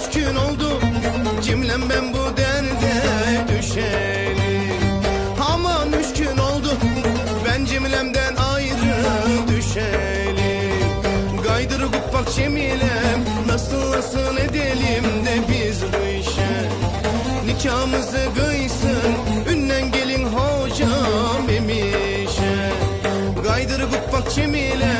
küskün oldu Cimlem ben bu derde düşeli Aman üç gün oldu Ben cimlemden ayrı düşeli Gaydırı kupak cemilem Nasıl nasıl edelim de biz bu işe? Nikahımızı kıysın Ünnen gelin hocam emişe Gaydırı kupak cemilem